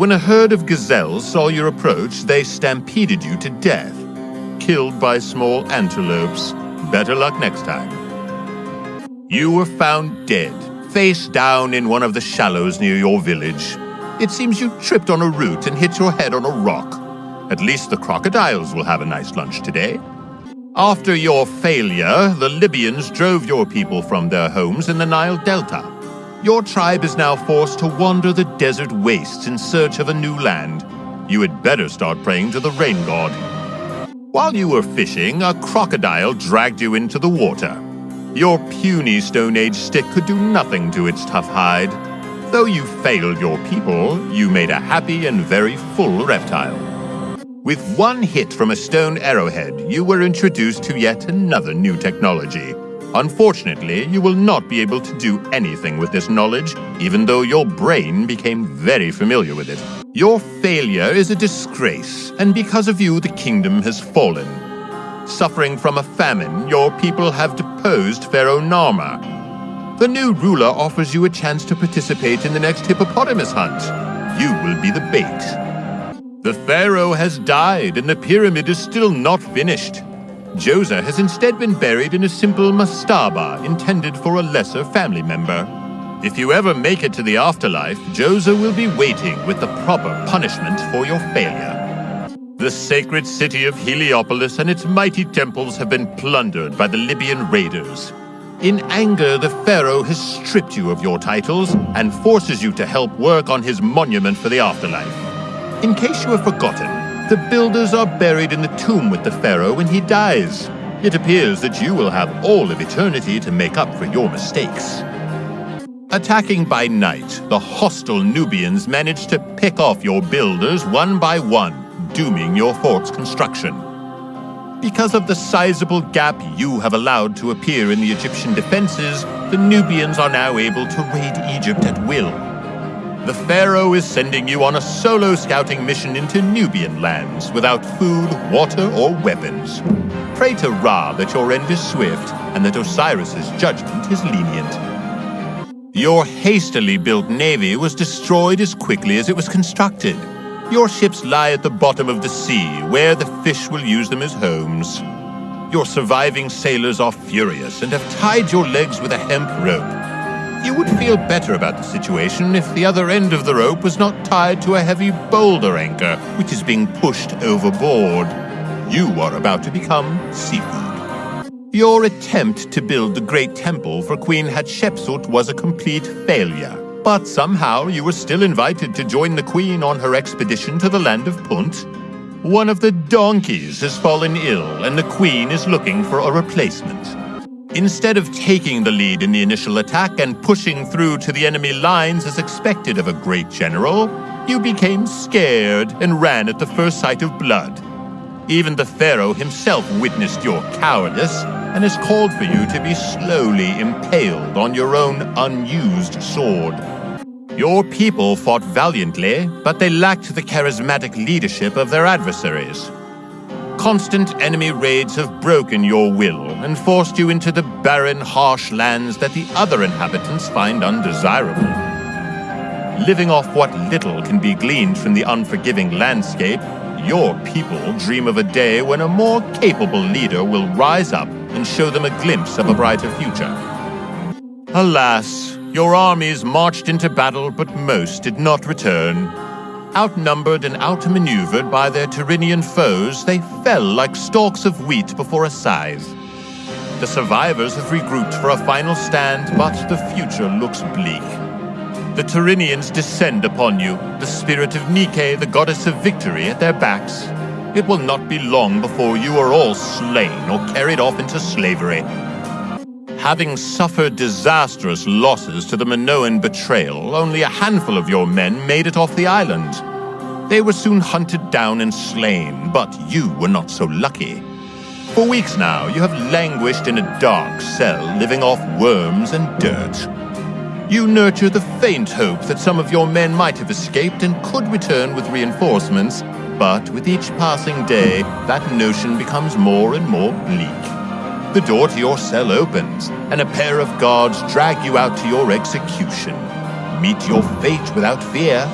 When a herd of gazelles saw your approach, they stampeded you to death, killed by small antelopes. Better luck next time. You were found dead, face down in one of the shallows near your village. It seems you tripped on a root and hit your head on a rock. At least the crocodiles will have a nice lunch today. After your failure, the Libyans drove your people from their homes in the Nile Delta. Your tribe is now forced to wander the desert wastes in search of a new land. You had better start praying to the rain god. While you were fishing, a crocodile dragged you into the water. Your puny Stone Age stick could do nothing to its tough hide. Though you failed your people, you made a happy and very full reptile. With one hit from a stone arrowhead, you were introduced to yet another new technology. Unfortunately, you will not be able to do anything with this knowledge, even though your brain became very familiar with it. Your failure is a disgrace, and because of you the kingdom has fallen. Suffering from a famine, your people have deposed Pharaoh Narmer. The new ruler offers you a chance to participate in the next hippopotamus hunt. You will be the bait. The pharaoh has died and the pyramid is still not finished. Djoser has instead been buried in a simple mastaba intended for a lesser family member. If you ever make it to the afterlife, Djoser will be waiting with the proper punishment for your failure. The sacred city of Heliopolis and its mighty temples have been plundered by the Libyan raiders. In anger, the pharaoh has stripped you of your titles and forces you to help work on his monument for the afterlife. In case you have forgotten, the builders are buried in the tomb with the pharaoh when he dies. It appears that you will have all of eternity to make up for your mistakes. Attacking by night, the hostile Nubians managed to pick off your builders one by one, dooming your fort's construction. Because of the sizable gap you have allowed to appear in the Egyptian defenses, the Nubians are now able to raid Egypt at will. The Pharaoh is sending you on a solo scouting mission into Nubian lands without food, water, or weapons. Pray to Ra that your end is swift and that Osiris's judgment is lenient. Your hastily built navy was destroyed as quickly as it was constructed. Your ships lie at the bottom of the sea, where the fish will use them as homes. Your surviving sailors are furious and have tied your legs with a hemp rope. You would feel better about the situation if the other end of the rope was not tied to a heavy boulder anchor, which is being pushed overboard. You are about to become seafood. Your attempt to build the Great Temple for Queen Hatshepsut was a complete failure. But somehow you were still invited to join the Queen on her expedition to the land of Punt. One of the donkeys has fallen ill, and the Queen is looking for a replacement. Instead of taking the lead in the initial attack and pushing through to the enemy lines as expected of a great general, you became scared and ran at the first sight of blood. Even the Pharaoh himself witnessed your cowardice and has called for you to be slowly impaled on your own unused sword. Your people fought valiantly, but they lacked the charismatic leadership of their adversaries. Constant enemy raids have broken your will and forced you into the barren, harsh lands that the other inhabitants find undesirable. Living off what little can be gleaned from the unforgiving landscape, your people dream of a day when a more capable leader will rise up and show them a glimpse of a brighter future. Alas, your armies marched into battle, but most did not return. Outnumbered and outmaneuvered by their Tyrrhenian foes, they fell like stalks of wheat before a scythe. The survivors have regrouped for a final stand, but the future looks bleak. The Tyrrhenians descend upon you, the spirit of Nike, the goddess of victory, at their backs. It will not be long before you are all slain or carried off into slavery. Having suffered disastrous losses to the Minoan betrayal, only a handful of your men made it off the island. They were soon hunted down and slain, but you were not so lucky. For weeks now, you have languished in a dark cell, living off worms and dirt. You nurture the faint hope that some of your men might have escaped and could return with reinforcements, but with each passing day, that notion becomes more and more bleak. The door to your cell opens, and a pair of guards drag you out to your execution. Meet your fate without fear.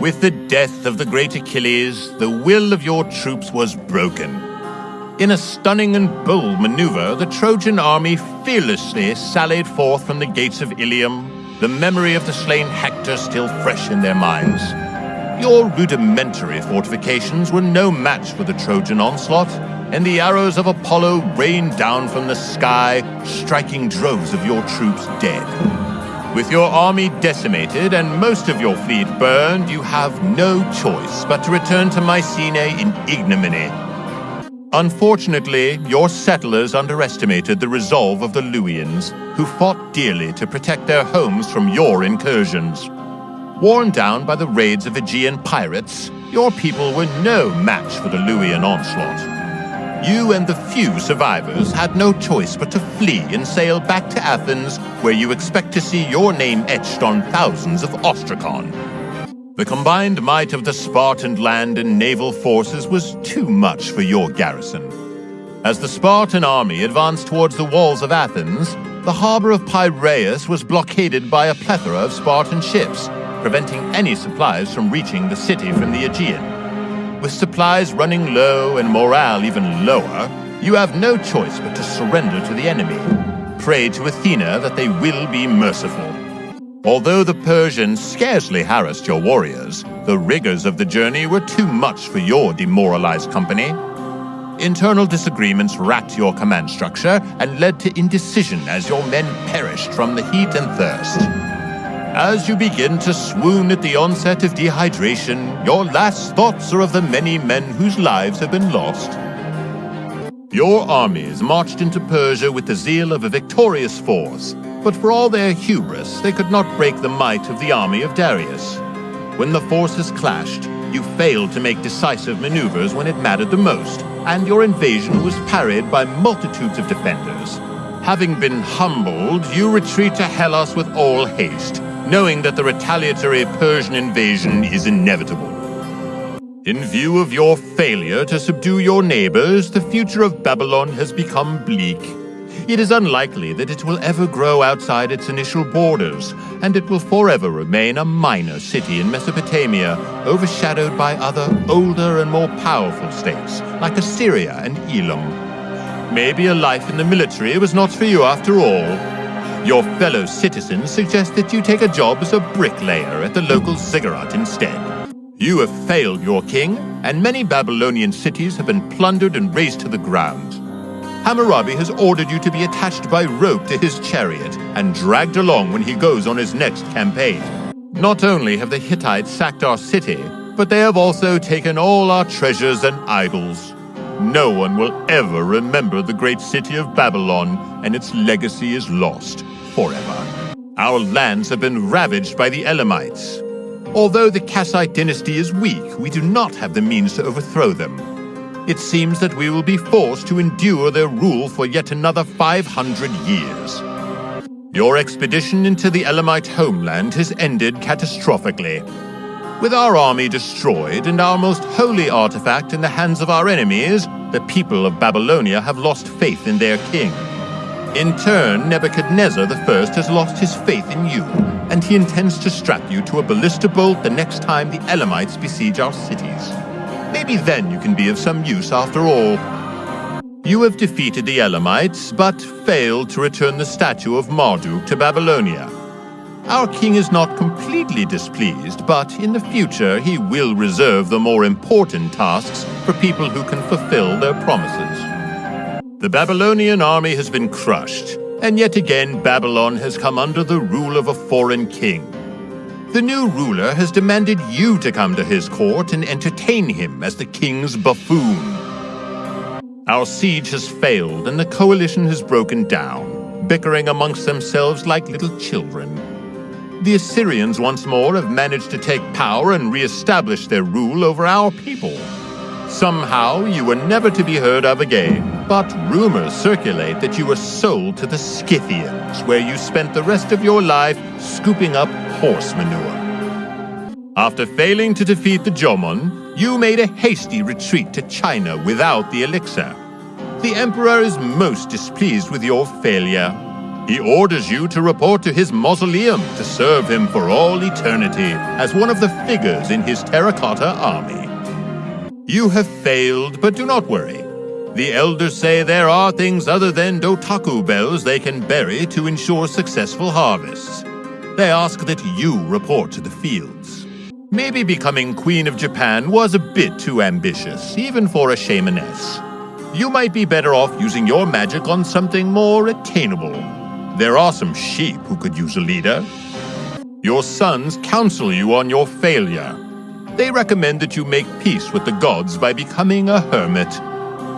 With the death of the great Achilles, the will of your troops was broken. In a stunning and bold maneuver, the Trojan army fearlessly sallied forth from the gates of Ilium, the memory of the slain Hector still fresh in their minds. Your rudimentary fortifications were no match for the Trojan onslaught, and the arrows of Apollo rained down from the sky, striking droves of your troops dead. With your army decimated and most of your fleet burned, you have no choice but to return to Mycenae in ignominy. Unfortunately, your settlers underestimated the resolve of the Luwians, who fought dearly to protect their homes from your incursions. Worn down by the raids of Aegean pirates, your people were no match for the Luwian onslaught. You and the few survivors had no choice but to flee and sail back to Athens, where you expect to see your name etched on thousands of ostracon. The combined might of the Spartan land and naval forces was too much for your garrison. As the Spartan army advanced towards the walls of Athens, the harbor of Piraeus was blockaded by a plethora of Spartan ships, preventing any supplies from reaching the city from the Aegean. With supplies running low and morale even lower, you have no choice but to surrender to the enemy. Pray to Athena that they will be merciful. Although the Persians scarcely harassed your warriors, the rigors of the journey were too much for your demoralized company. Internal disagreements racked your command structure and led to indecision as your men perished from the heat and thirst. As you begin to swoon at the onset of dehydration, your last thoughts are of the many men whose lives have been lost. Your armies marched into Persia with the zeal of a victorious force, but for all their hubris, they could not break the might of the army of Darius. When the forces clashed, you failed to make decisive maneuvers when it mattered the most, and your invasion was parried by multitudes of defenders. Having been humbled, you retreat to Hellas with all haste, knowing that the retaliatory Persian invasion is inevitable. In view of your failure to subdue your neighbors, the future of Babylon has become bleak. It is unlikely that it will ever grow outside its initial borders, and it will forever remain a minor city in Mesopotamia, overshadowed by other, older and more powerful states, like Assyria and Elam. Maybe a life in the military was not for you after all, your fellow citizens suggest that you take a job as a bricklayer at the local ziggurat instead. You have failed your king, and many Babylonian cities have been plundered and razed to the ground. Hammurabi has ordered you to be attached by rope to his chariot and dragged along when he goes on his next campaign. Not only have the Hittites sacked our city, but they have also taken all our treasures and idols. No one will ever remember the great city of Babylon, and its legacy is lost forever. Our lands have been ravaged by the Elamites. Although the Kassite dynasty is weak, we do not have the means to overthrow them. It seems that we will be forced to endure their rule for yet another 500 years. Your expedition into the Elamite homeland has ended catastrophically. With our army destroyed and our most holy artifact in the hands of our enemies, the people of Babylonia have lost faith in their king. In turn, Nebuchadnezzar I has lost his faith in you, and he intends to strap you to a ballista bolt the next time the Elamites besiege our cities. Maybe then you can be of some use after all. You have defeated the Elamites, but failed to return the statue of Marduk to Babylonia. Our king is not completely displeased, but in the future he will reserve the more important tasks for people who can fulfill their promises. The Babylonian army has been crushed, and yet again Babylon has come under the rule of a foreign king. The new ruler has demanded you to come to his court and entertain him as the king's buffoon. Our siege has failed and the coalition has broken down, bickering amongst themselves like little children. The Assyrians once more have managed to take power and re-establish their rule over our people. Somehow you were never to be heard of again, but rumors circulate that you were sold to the Scythians, where you spent the rest of your life scooping up horse manure. After failing to defeat the Jomon, you made a hasty retreat to China without the elixir. The Emperor is most displeased with your failure. He orders you to report to his mausoleum to serve him for all eternity as one of the figures in his terracotta army. You have failed, but do not worry. The elders say there are things other than Dotaku bells they can bury to ensure successful harvests. They ask that you report to the fields. Maybe becoming Queen of Japan was a bit too ambitious, even for a shamaness. You might be better off using your magic on something more attainable. There are some sheep who could use a leader. Your sons counsel you on your failure. They recommend that you make peace with the gods by becoming a hermit.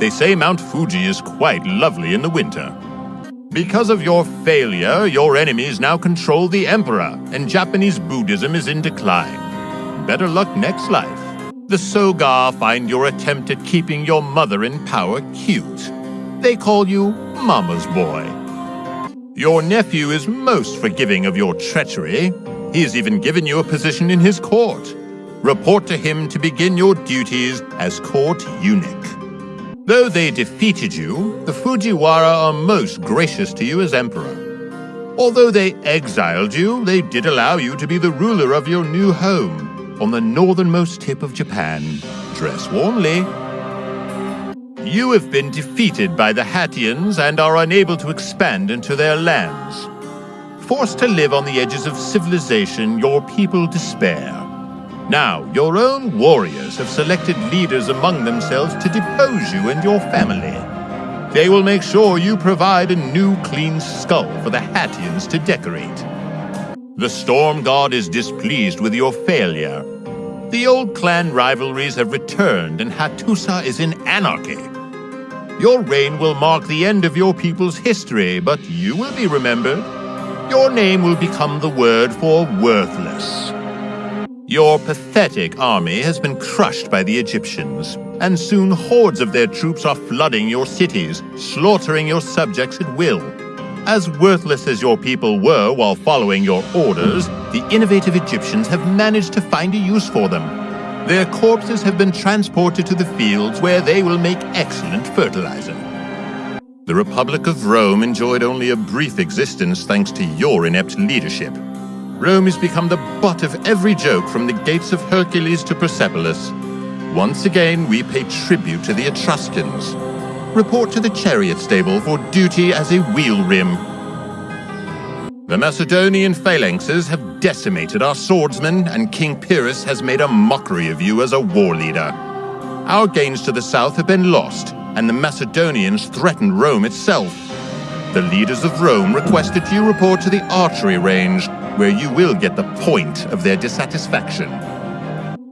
They say Mount Fuji is quite lovely in the winter. Because of your failure, your enemies now control the Emperor, and Japanese Buddhism is in decline better luck next life. The Soga find your attempt at keeping your mother in power cute. They call you Mama's Boy. Your nephew is most forgiving of your treachery. He has even given you a position in his court. Report to him to begin your duties as court eunuch. Though they defeated you, the Fujiwara are most gracious to you as emperor. Although they exiled you, they did allow you to be the ruler of your new home on the northernmost tip of Japan. Dress warmly. You have been defeated by the Hattians and are unable to expand into their lands. Forced to live on the edges of civilization, your people despair. Now, your own warriors have selected leaders among themselves to depose you and your family. They will make sure you provide a new clean skull for the Hattians to decorate. The Storm God is displeased with your failure. The old clan rivalries have returned and Hattusa is in anarchy. Your reign will mark the end of your people's history, but you will be remembered. Your name will become the word for worthless. Your pathetic army has been crushed by the Egyptians, and soon hordes of their troops are flooding your cities, slaughtering your subjects at will. As worthless as your people were while following your orders, the innovative Egyptians have managed to find a use for them. Their corpses have been transported to the fields where they will make excellent fertilizer. The Republic of Rome enjoyed only a brief existence thanks to your inept leadership. Rome has become the butt of every joke from the gates of Hercules to Persepolis. Once again, we pay tribute to the Etruscans, report to the chariot stable for duty as a wheel rim. The Macedonian phalanxes have decimated our swordsmen, and King Pyrrhus has made a mockery of you as a war leader. Our gains to the south have been lost, and the Macedonians threaten Rome itself. The leaders of Rome requested you report to the archery range, where you will get the point of their dissatisfaction.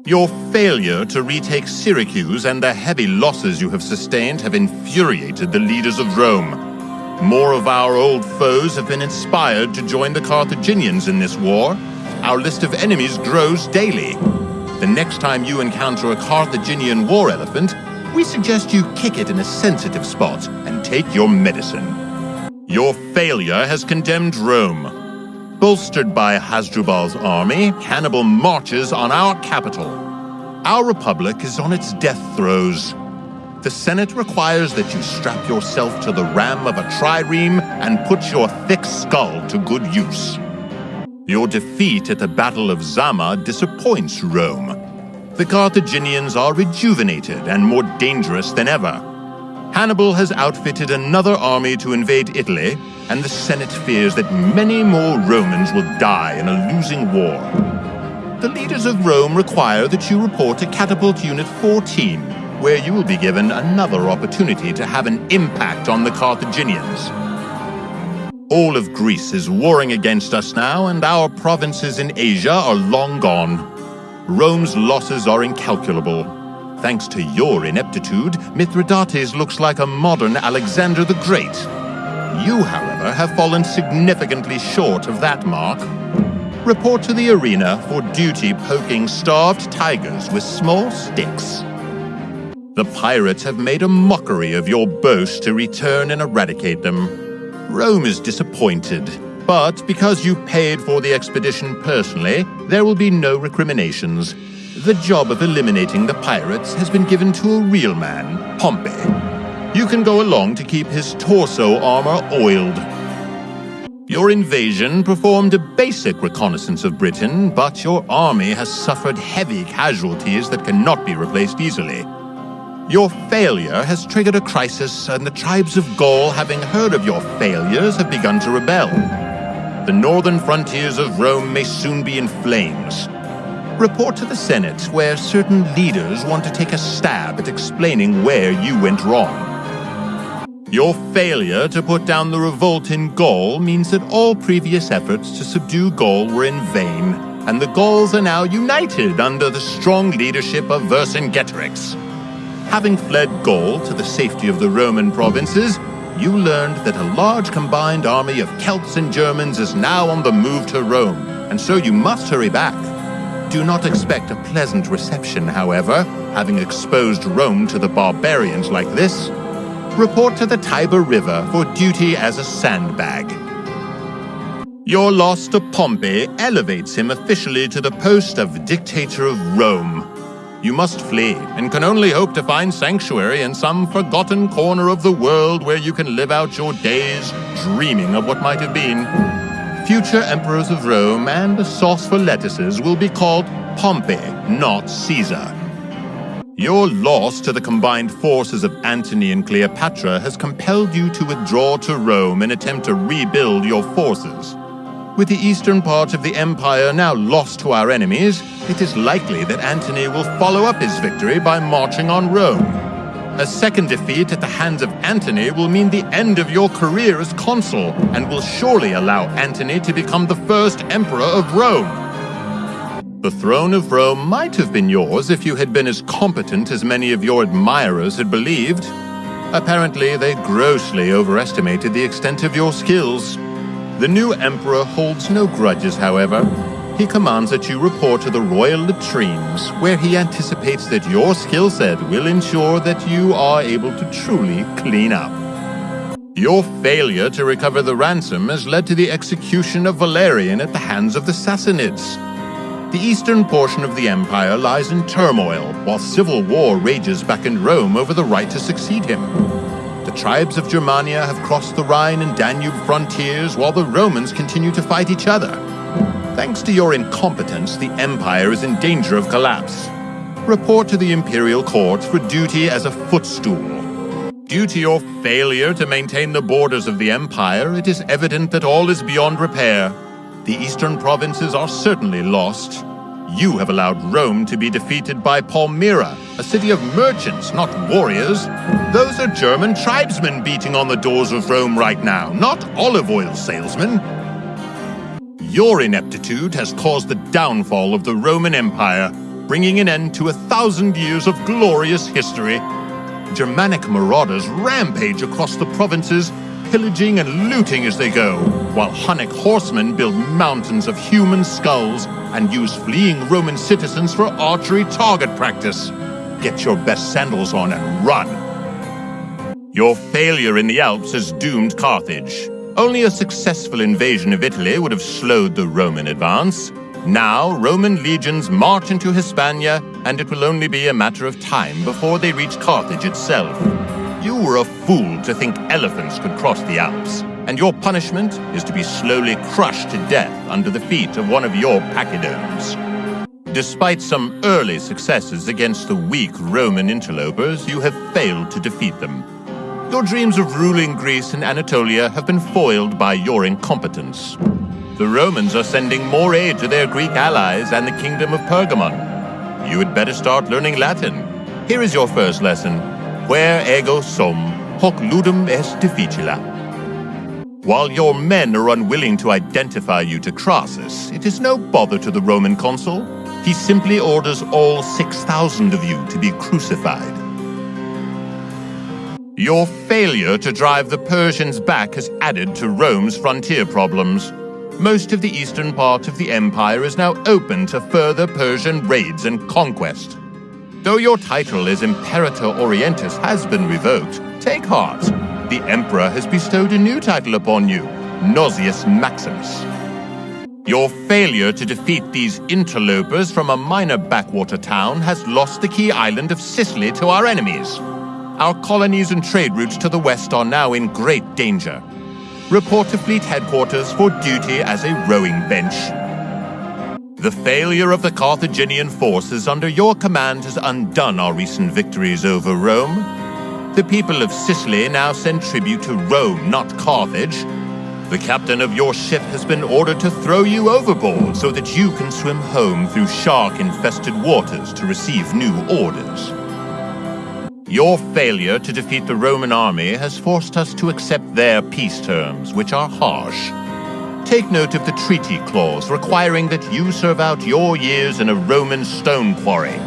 Your failure to retake Syracuse and the heavy losses you have sustained have infuriated the leaders of Rome. More of our old foes have been inspired to join the Carthaginians in this war. Our list of enemies grows daily. The next time you encounter a Carthaginian war elephant, we suggest you kick it in a sensitive spot and take your medicine. Your failure has condemned Rome. Bolstered by Hasdrubal's army, Hannibal marches on our capital. Our republic is on its death throes. The Senate requires that you strap yourself to the ram of a trireme and put your thick skull to good use. Your defeat at the Battle of Zama disappoints Rome. The Carthaginians are rejuvenated and more dangerous than ever. Hannibal has outfitted another army to invade Italy, and the Senate fears that many more Romans will die in a losing war. The leaders of Rome require that you report to Catapult Unit 14, where you will be given another opportunity to have an impact on the Carthaginians. All of Greece is warring against us now, and our provinces in Asia are long gone. Rome's losses are incalculable. Thanks to your ineptitude, Mithridates looks like a modern Alexander the Great. You, however, have fallen significantly short of that mark. Report to the arena for duty poking starved tigers with small sticks. The pirates have made a mockery of your boast to return and eradicate them. Rome is disappointed, but because you paid for the expedition personally, there will be no recriminations. The job of eliminating the pirates has been given to a real man, Pompey. You can go along to keep his torso armor oiled. Your invasion performed a basic reconnaissance of Britain, but your army has suffered heavy casualties that cannot be replaced easily. Your failure has triggered a crisis, and the tribes of Gaul, having heard of your failures, have begun to rebel. The northern frontiers of Rome may soon be in flames. Report to the Senate, where certain leaders want to take a stab at explaining where you went wrong. Your failure to put down the revolt in Gaul means that all previous efforts to subdue Gaul were in vain, and the Gauls are now united under the strong leadership of Vercingetorix. Having fled Gaul to the safety of the Roman provinces, you learned that a large combined army of Celts and Germans is now on the move to Rome, and so you must hurry back. Do not expect a pleasant reception, however, having exposed Rome to the barbarians like this report to the Tiber River for duty as a sandbag. Your loss to Pompey elevates him officially to the post of dictator of Rome. You must flee, and can only hope to find sanctuary in some forgotten corner of the world where you can live out your days dreaming of what might have been. Future emperors of Rome and a sauce for lettuces will be called Pompey, not Caesar. Your loss to the combined forces of Antony and Cleopatra has compelled you to withdraw to Rome and attempt to rebuild your forces. With the eastern part of the empire now lost to our enemies, it is likely that Antony will follow up his victory by marching on Rome. A second defeat at the hands of Antony will mean the end of your career as consul, and will surely allow Antony to become the first emperor of Rome. The throne of Rome might have been yours if you had been as competent as many of your admirers had believed. Apparently, they grossly overestimated the extent of your skills. The new emperor holds no grudges, however. He commands that you report to the royal latrines, where he anticipates that your skill set will ensure that you are able to truly clean up. Your failure to recover the ransom has led to the execution of Valerian at the hands of the Sassanids. The eastern portion of the empire lies in turmoil, while civil war rages back in Rome over the right to succeed him. The tribes of Germania have crossed the Rhine and Danube frontiers, while the Romans continue to fight each other. Thanks to your incompetence, the empire is in danger of collapse. Report to the imperial court for duty as a footstool. Due to your failure to maintain the borders of the empire, it is evident that all is beyond repair. The eastern provinces are certainly lost. You have allowed Rome to be defeated by Palmyra, a city of merchants, not warriors. Those are German tribesmen beating on the doors of Rome right now, not olive oil salesmen. Your ineptitude has caused the downfall of the Roman Empire, bringing an end to a thousand years of glorious history. Germanic marauders rampage across the provinces, pillaging and looting as they go, while Hunnic horsemen build mountains of human skulls and use fleeing Roman citizens for archery target practice. Get your best sandals on and run. Your failure in the Alps has doomed Carthage. Only a successful invasion of Italy would have slowed the Roman advance. Now, Roman legions march into Hispania, and it will only be a matter of time before they reach Carthage itself. You were a fool to think elephants could cross the Alps, and your punishment is to be slowly crushed to death under the feet of one of your pachyderms. Despite some early successes against the weak Roman interlopers, you have failed to defeat them. Your dreams of ruling Greece and Anatolia have been foiled by your incompetence. The Romans are sending more aid to their Greek allies and the kingdom of Pergamon. You had better start learning Latin. Here is your first lesson where ego sum, hoc ludum est difficila. While your men are unwilling to identify you to Crassus, it is no bother to the Roman consul. He simply orders all 6,000 of you to be crucified. Your failure to drive the Persians back has added to Rome's frontier problems. Most of the eastern part of the empire is now open to further Persian raids and conquest. Though your title as Imperator Orientis has been revoked, take heart. The Emperor has bestowed a new title upon you, Nauseus Maximus. Your failure to defeat these interlopers from a minor backwater town has lost the key island of Sicily to our enemies. Our colonies and trade routes to the west are now in great danger. report to fleet headquarters for duty as a rowing bench. The failure of the Carthaginian forces under your command has undone our recent victories over Rome. The people of Sicily now send tribute to Rome, not Carthage. The captain of your ship has been ordered to throw you overboard so that you can swim home through shark-infested waters to receive new orders. Your failure to defeat the Roman army has forced us to accept their peace terms, which are harsh. Take note of the treaty clause requiring that you serve out your years in a Roman stone quarry.